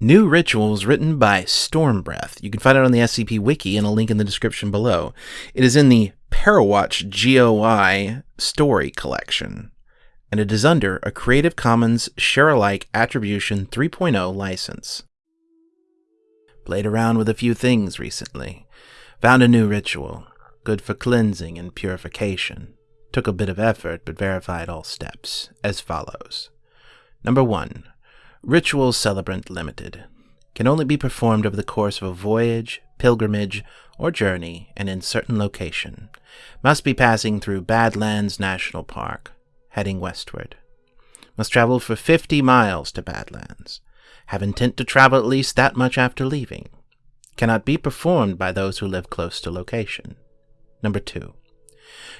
New Rituals written by Stormbreath. You can find it on the SCP Wiki and a link in the description below. It is in the Parawatch GOI story collection, and it is under a Creative Commons Share-alike Attribution 3.0 license. Played around with a few things recently. Found a new ritual, good for cleansing and purification. Took a bit of effort, but verified all steps, as follows. Number 1. Ritual Celebrant Limited. Can only be performed over the course of a voyage, pilgrimage, or journey and in certain location. Must be passing through Badlands National Park, heading westward. Must travel for 50 miles to Badlands. Have intent to travel at least that much after leaving. Cannot be performed by those who live close to location. Number 2.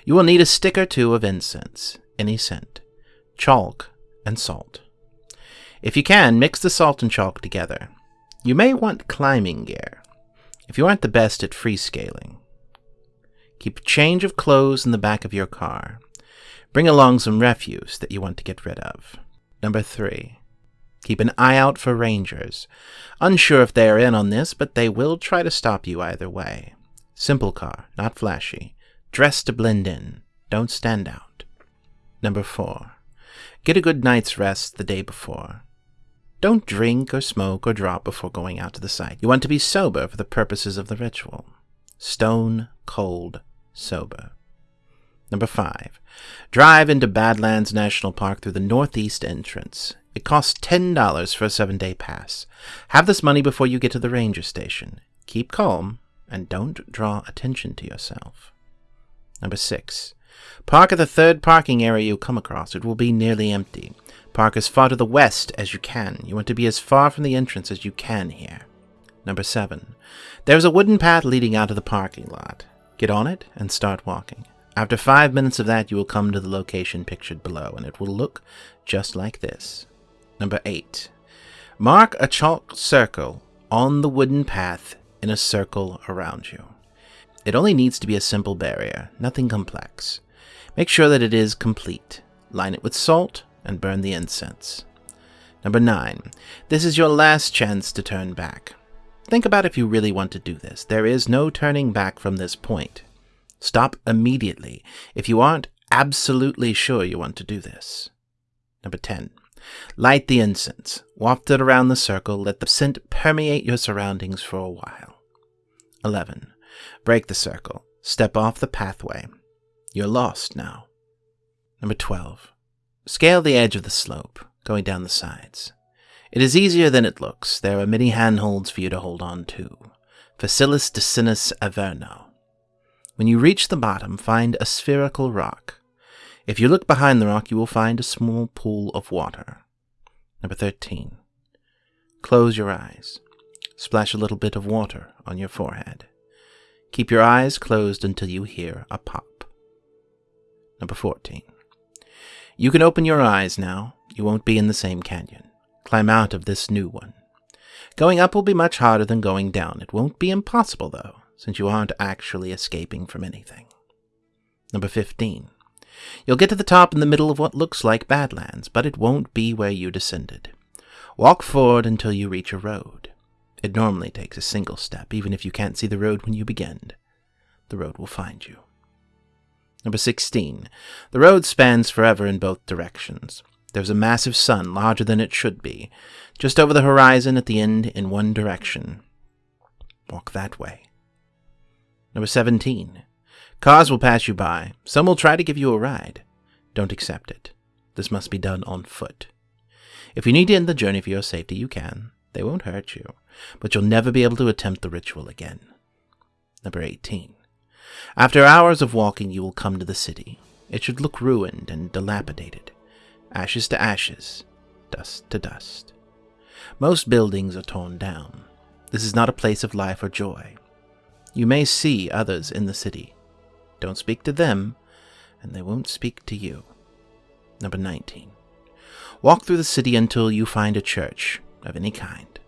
You will need a stick or two of incense, any scent, chalk, and salt. If you can, mix the salt and chalk together. You may want climbing gear, if you aren't the best at free scaling. Keep a change of clothes in the back of your car. Bring along some refuse that you want to get rid of. Number 3. Keep an eye out for rangers. Unsure if they are in on this, but they will try to stop you either way. Simple car, not flashy. Dress to blend in. Don't stand out. Number 4. Get a good night's rest the day before. Don't drink or smoke or drop before going out to the site. You want to be sober for the purposes of the ritual. Stone cold sober. Number 5. Drive into Badlands National Park through the northeast entrance. It costs $10 for a seven day pass. Have this money before you get to the ranger station. Keep calm and don't draw attention to yourself. Number 6. Park at the third parking area you come across. It will be nearly empty. Park as far to the west as you can. You want to be as far from the entrance as you can here. Number 7. There's a wooden path leading out of the parking lot. Get on it and start walking. After five minutes of that, you will come to the location pictured below, and it will look just like this. Number 8. Mark a chalk circle on the wooden path in a circle around you. It only needs to be a simple barrier, nothing complex. Make sure that it is complete. Line it with salt and burn the incense. Number 9. This is your last chance to turn back. Think about if you really want to do this. There is no turning back from this point. Stop immediately if you aren't absolutely sure you want to do this. Number 10. Light the incense. Waft it around the circle. Let the scent permeate your surroundings for a while. 11. Break the circle. Step off the pathway. You're lost now. Number 12. Scale the edge of the slope, going down the sides. It is easier than it looks. There are many handholds for you to hold on to. Facilis descensus Averno. When you reach the bottom, find a spherical rock. If you look behind the rock, you will find a small pool of water. Number 13. Close your eyes. Splash a little bit of water on your forehead. Keep your eyes closed until you hear a pop. Number 14. You can open your eyes now. You won't be in the same canyon. Climb out of this new one. Going up will be much harder than going down. It won't be impossible, though, since you aren't actually escaping from anything. Number 15. You'll get to the top in the middle of what looks like Badlands, but it won't be where you descended. Walk forward until you reach a road. It normally takes a single step, even if you can't see the road when you begin. The road will find you. Number 16. The road spans forever in both directions. There's a massive sun, larger than it should be, just over the horizon at the end in one direction. Walk that way. Number 17. Cars will pass you by. Some will try to give you a ride. Don't accept it. This must be done on foot. If you need to end the journey for your safety, you can. They won't hurt you, but you'll never be able to attempt the ritual again. Number 18. After hours of walking, you will come to the city. It should look ruined and dilapidated. Ashes to ashes, dust to dust. Most buildings are torn down. This is not a place of life or joy. You may see others in the city. Don't speak to them, and they won't speak to you. Number 19. Walk through the city until you find a church of any kind.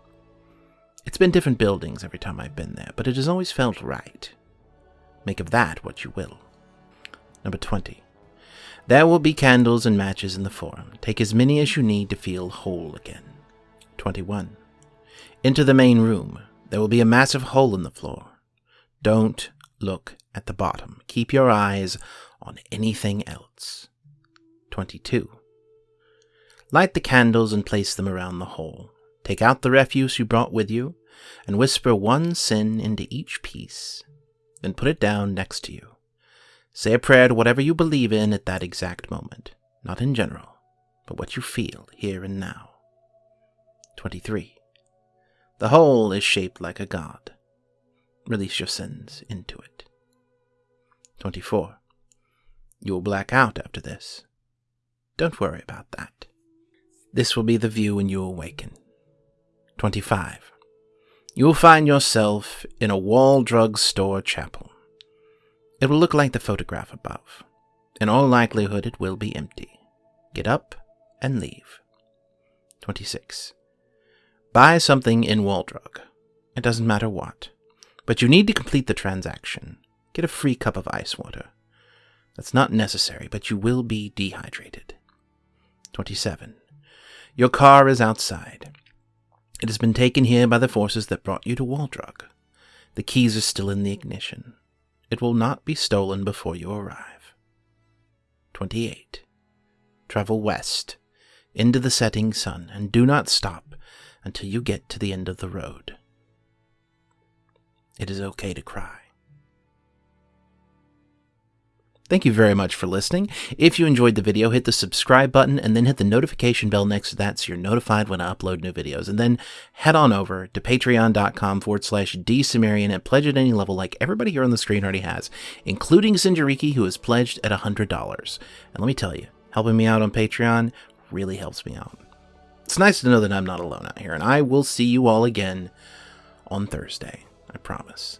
It's been different buildings every time I've been there, but it has always felt right. Make of that what you will. Number 20. There will be candles and matches in the forum. Take as many as you need to feel whole again. 21. Into the main room. There will be a massive hole in the floor. Don't look at the bottom. Keep your eyes on anything else. 22. Light the candles and place them around the hole. Take out the refuse you brought with you, and whisper one sin into each piece. Then put it down next to you. Say a prayer to whatever you believe in at that exact moment, not in general, but what you feel here and now. 23. The hole is shaped like a god. Release your sins into it. 24. You will black out after this. Don't worry about that. This will be the view when you awaken. 25. You will find yourself in a Wall Drug Store chapel. It will look like the photograph above. In all likelihood, it will be empty. Get up and leave. 26. Buy something in Wall Drug. It doesn't matter what. But you need to complete the transaction. Get a free cup of ice water. That's not necessary, but you will be dehydrated. 27. Your car is outside. It has been taken here by the forces that brought you to Wall Drug. The keys are still in the ignition. It will not be stolen before you arrive. 28. Travel west, into the setting sun, and do not stop until you get to the end of the road. It is okay to cry. Thank you very much for listening. If you enjoyed the video, hit the subscribe button and then hit the notification bell next to that so you're notified when I upload new videos. And then head on over to patreon.com forward slash dsumerian and pledge at any level like everybody here on the screen already has, including Sinjariki, who has pledged at $100. And let me tell you, helping me out on Patreon really helps me out. It's nice to know that I'm not alone out here, and I will see you all again on Thursday. I promise.